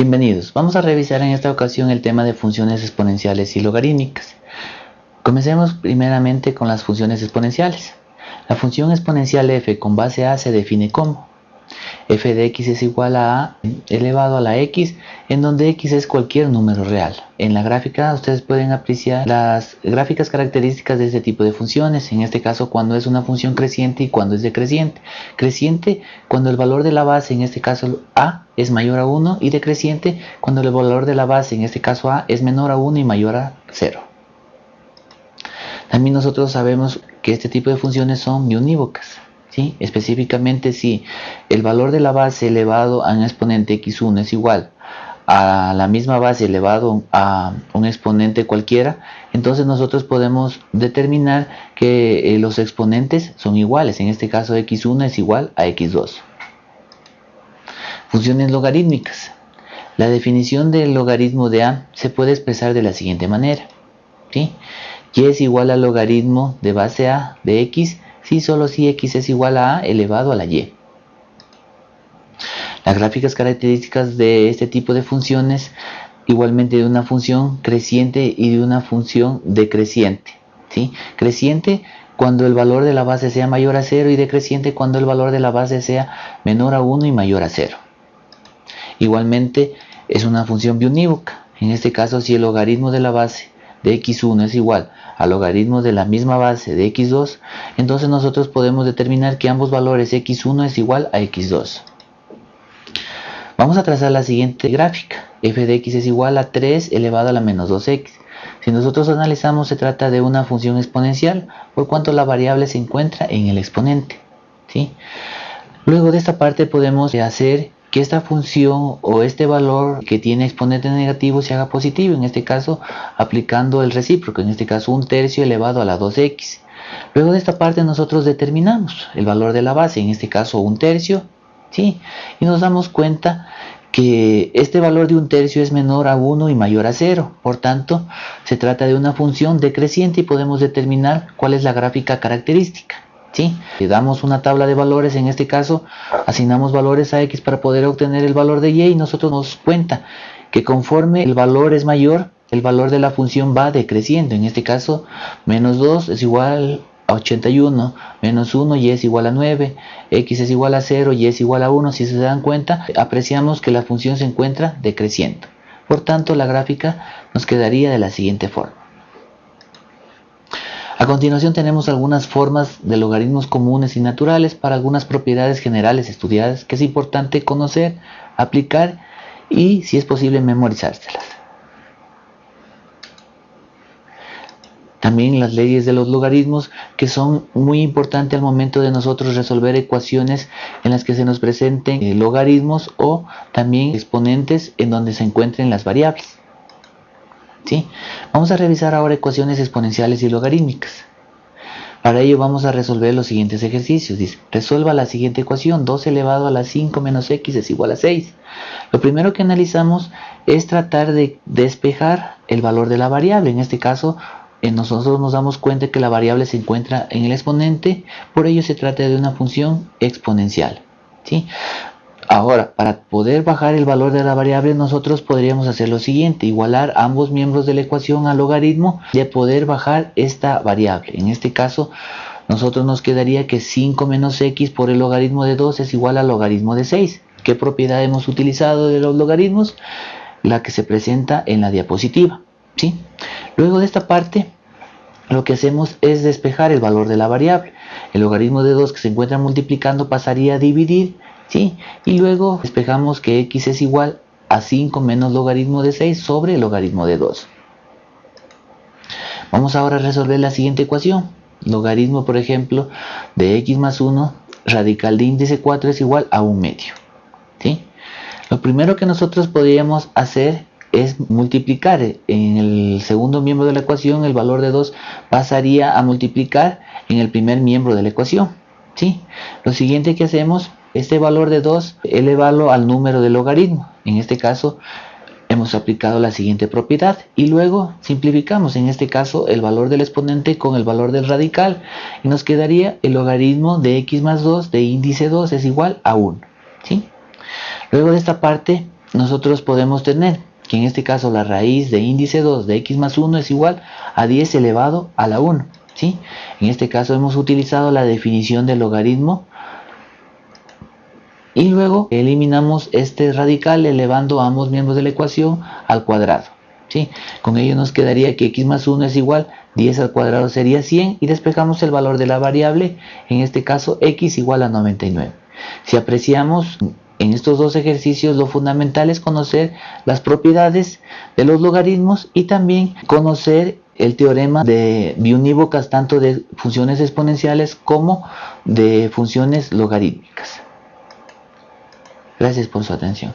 Bienvenidos, vamos a revisar en esta ocasión el tema de funciones exponenciales y logarítmicas. Comencemos primeramente con las funciones exponenciales. La función exponencial f con base a se define como f de x es igual a a elevado a la x, en donde x es cualquier número real. En la gráfica ustedes pueden apreciar las gráficas características de este tipo de funciones, en este caso cuando es una función creciente y cuando es decreciente. Creciente cuando el valor de la base, en este caso a, es mayor a 1 y decreciente cuando el valor de la base, en este caso a, es menor a 1 y mayor a 0. También nosotros sabemos que este tipo de funciones son biunívocas. ¿Sí? Específicamente si el valor de la base elevado a un exponente x1 es igual a la misma base elevado a un exponente cualquiera, entonces nosotros podemos determinar que eh, los exponentes son iguales. En este caso x1 es igual a x2. Funciones logarítmicas. La definición del logaritmo de a se puede expresar de la siguiente manera. ¿sí? y es igual al logaritmo de base a de x si solo si x es igual a a elevado a la y. Las gráficas características de este tipo de funciones, igualmente de una función creciente y de una función decreciente. ¿sí? Creciente cuando el valor de la base sea mayor a 0 y decreciente cuando el valor de la base sea menor a 1 y mayor a 0. Igualmente es una función biunívoca. En este caso si el logaritmo de la base de x1 es igual al logaritmo de la misma base de x2, entonces nosotros podemos determinar que ambos valores x1 es igual a x2. Vamos a trazar la siguiente gráfica. f de x es igual a 3 elevado a la menos 2x. Si nosotros analizamos se trata de una función exponencial por cuanto la variable se encuentra en el exponente. ¿sí? Luego de esta parte podemos hacer que esta función o este valor que tiene exponente negativo se haga positivo, en este caso aplicando el recíproco, en este caso un tercio elevado a la 2x. Luego de esta parte nosotros determinamos el valor de la base, en este caso un tercio, ¿sí? y nos damos cuenta que este valor de un tercio es menor a 1 y mayor a 0. Por tanto, se trata de una función decreciente y podemos determinar cuál es la gráfica característica. ¿Sí? Le damos una tabla de valores, en este caso asignamos valores a x para poder obtener el valor de y y nosotros nos cuenta que conforme el valor es mayor, el valor de la función va decreciendo. En este caso, menos 2 es igual a 81, menos 1 y es igual a 9, x es igual a 0 y es igual a 1. Si se dan cuenta, apreciamos que la función se encuentra decreciendo. Por tanto, la gráfica nos quedaría de la siguiente forma. A continuación tenemos algunas formas de logaritmos comunes y naturales para algunas propiedades generales estudiadas que es importante conocer, aplicar y si es posible memorizárselas. También las leyes de los logaritmos que son muy importantes al momento de nosotros resolver ecuaciones en las que se nos presenten eh, logaritmos o también exponentes en donde se encuentren las variables. ¿Sí? Vamos a revisar ahora ecuaciones exponenciales y logarítmicas. Para ello vamos a resolver los siguientes ejercicios. Resuelva la siguiente ecuación, 2 elevado a la 5 menos x es igual a 6. Lo primero que analizamos es tratar de despejar el valor de la variable. En este caso, eh, nosotros nos damos cuenta que la variable se encuentra en el exponente, por ello se trata de una función exponencial. ¿sí? Ahora, para poder bajar el valor de la variable, nosotros podríamos hacer lo siguiente, igualar ambos miembros de la ecuación al logaritmo de poder bajar esta variable. En este caso, nosotros nos quedaría que 5 menos x por el logaritmo de 2 es igual al logaritmo de 6. ¿Qué propiedad hemos utilizado de los logaritmos? La que se presenta en la diapositiva. ¿sí? Luego de esta parte, lo que hacemos es despejar el valor de la variable. El logaritmo de 2 que se encuentra multiplicando pasaría a dividir ¿sí? Y luego despejamos que x es igual a 5 menos logaritmo de 6 sobre logaritmo de 2. Vamos ahora a resolver la siguiente ecuación. Logaritmo, por ejemplo, de x más 1, radical de índice 4 es igual a 1 medio. ¿sí? Lo primero que nosotros podríamos hacer es multiplicar. En el segundo miembro de la ecuación el valor de 2 pasaría a multiplicar en el primer miembro de la ecuación. ¿sí? Lo siguiente que hacemos este valor de 2 elevado al número del logaritmo. En este caso hemos aplicado la siguiente propiedad y luego simplificamos en este caso el valor del exponente con el valor del radical y nos quedaría el logaritmo de x más 2 de índice 2 es igual a 1. ¿sí? Luego de esta parte nosotros podemos tener que en este caso la raíz de índice 2 de x más 1 es igual a 10 elevado a la 1. ¿sí? En este caso hemos utilizado la definición del logaritmo y luego eliminamos este radical elevando ambos miembros de la ecuación al cuadrado. ¿sí? Con ello nos quedaría que x más 1 es igual, 10 al cuadrado sería 100 y despejamos el valor de la variable, en este caso x igual a 99. Si apreciamos en estos dos ejercicios lo fundamental es conocer las propiedades de los logaritmos y también conocer el teorema de biunívocas tanto de funciones exponenciales como de funciones logarítmicas. Gracias por su atención.